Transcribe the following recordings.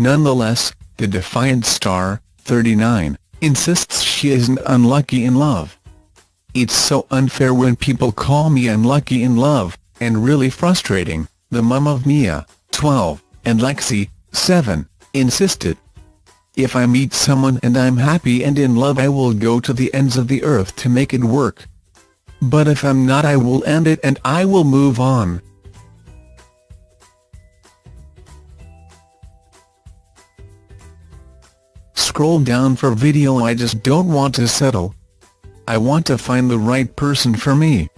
Nonetheless, the Defiant star, 39, insists she isn't unlucky in love. It's so unfair when people call me unlucky in love, and really frustrating, the mum of Mia, 12, and Lexi, 7, insisted. If I meet someone and I'm happy and in love I will go to the ends of the earth to make it work. But if I'm not I will end it and I will move on. Scroll down for video I just don't want to settle. I want to find the right person for me.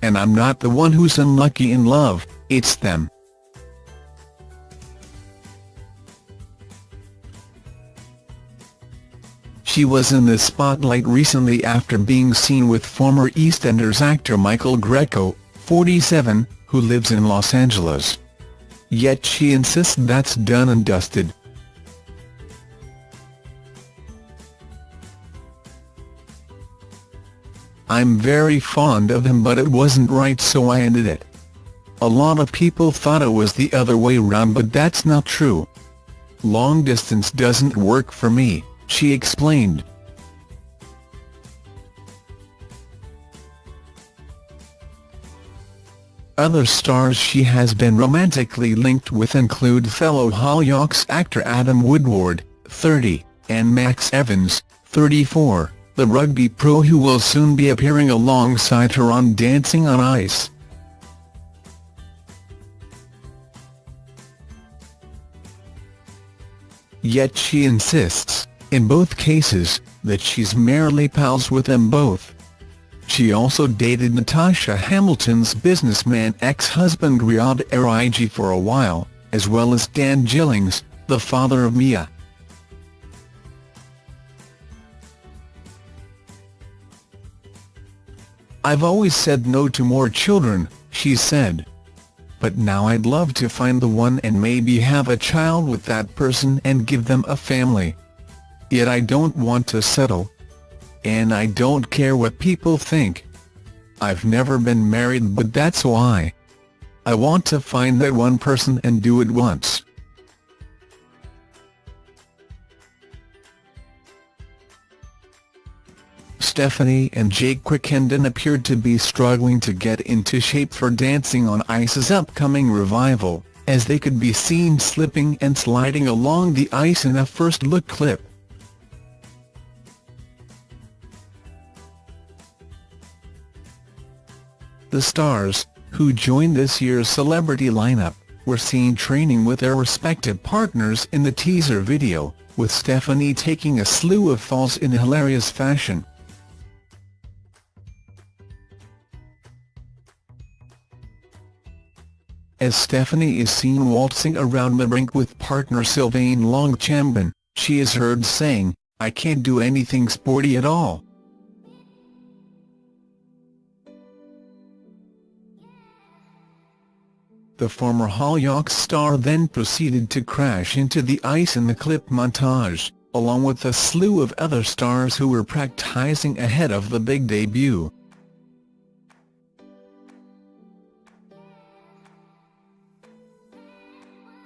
And I'm not the one who's unlucky in love, it's them. She was in the spotlight recently after being seen with former EastEnders actor Michael Greco, 47, who lives in Los Angeles. Yet she insists that's done and dusted. I'm very fond of him but it wasn't right so I ended it. A lot of people thought it was the other way round but that's not true. Long distance doesn't work for me she explained. Other stars she has been romantically linked with include fellow Hollyoaks actor Adam Woodward, 30, and Max Evans, 34, the rugby pro who will soon be appearing alongside her on Dancing on Ice. Yet she insists, in both cases, that she's merely pals with them both. She also dated Natasha Hamilton's businessman ex-husband Riyad Erigi for a while, as well as Dan Gillings, the father of Mia. I've always said no to more children, she said. But now I'd love to find the one and maybe have a child with that person and give them a family. Yet I don't want to settle. And I don't care what people think. I've never been married but that's why. I want to find that one person and do it once. Stephanie and Jake Quickenden appeared to be struggling to get into shape for Dancing on Ice's upcoming revival, as they could be seen slipping and sliding along the ice in a first-look clip. The stars, who joined this year's celebrity lineup, were seen training with their respective partners in the teaser video, with Stephanie taking a slew of falls in hilarious fashion. As Stephanie is seen waltzing around the rink with partner Sylvain Longchambon, she is heard saying, I can't do anything sporty at all. The former Hollyoaks star then proceeded to crash into the ice in the clip montage, along with a slew of other stars who were practicing ahead of the big debut.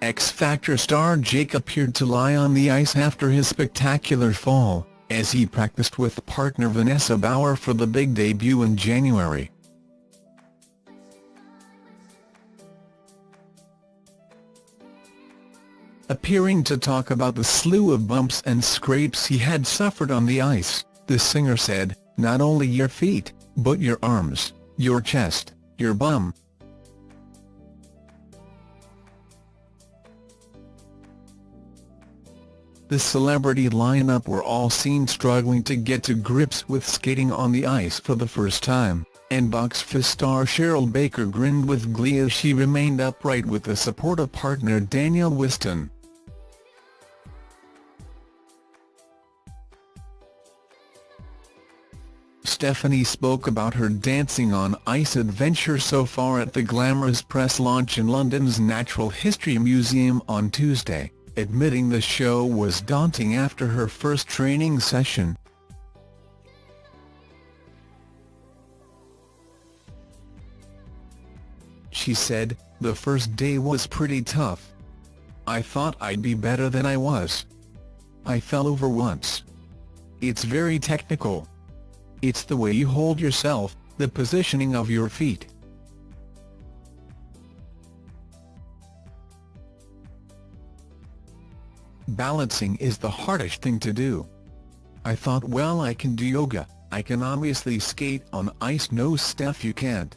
X Factor star Jake appeared to lie on the ice after his spectacular fall, as he practiced with partner Vanessa Bauer for the big debut in January. Appearing to talk about the slew of bumps and scrapes he had suffered on the ice, the singer said, not only your feet, but your arms, your chest, your bum. The celebrity lineup were all seen struggling to get to grips with skating on the ice for the first time, and Bucks Fizz star Cheryl Baker grinned with glee as she remained upright with the support of partner Daniel Whiston. Stephanie spoke about her Dancing on Ice adventure so far at the glamorous press launch in London's Natural History Museum on Tuesday, admitting the show was daunting after her first training session. She said, the first day was pretty tough. I thought I'd be better than I was. I fell over once. It's very technical. It's the way you hold yourself, the positioning of your feet. Balancing is the hardest thing to do. I thought well I can do yoga, I can obviously skate on ice no Steph you can't.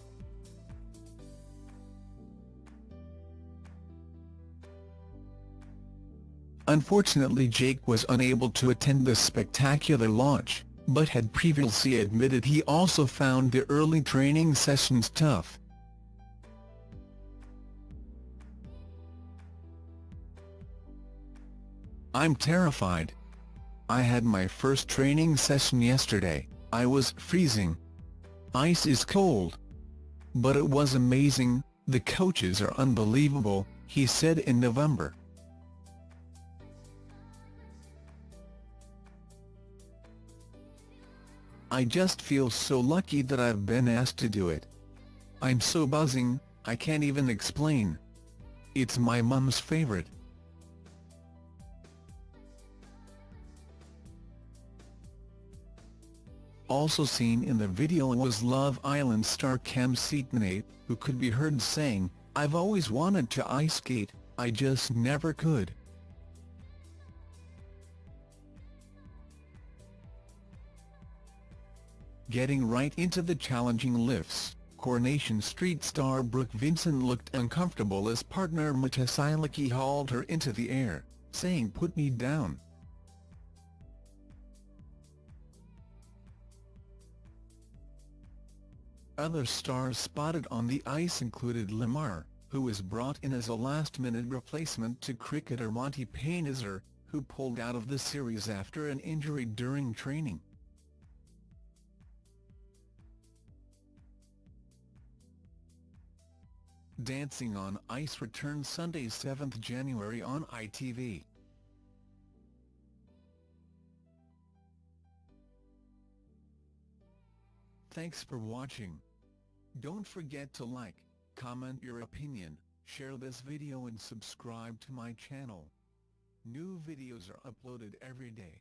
Unfortunately Jake was unable to attend the spectacular launch, but had previously admitted he also found the early training sessions tough. I'm terrified. I had my first training session yesterday, I was freezing. Ice is cold. But it was amazing, the coaches are unbelievable, he said in November. I just feel so lucky that I've been asked to do it. I'm so buzzing, I can't even explain. It's my mum's favorite. Also seen in the video was Love Island star Kem Cetinay, who could be heard saying, I've always wanted to ice skate, I just never could. Getting right into the challenging lifts, Coronation Street star Brooke Vincent looked uncomfortable as partner Matej Silecky hauled her into the air, saying put me down. Other stars spotted on the ice included Lemar, who was brought in as a last-minute replacement to cricketer Monty Panesar, who pulled out of the series after an injury during training. Dancing on Ice returns Sunday 7 January on ITV. Thanks for watching. Don't forget to like, comment your opinion, share this video and subscribe to my channel. New videos are uploaded every day.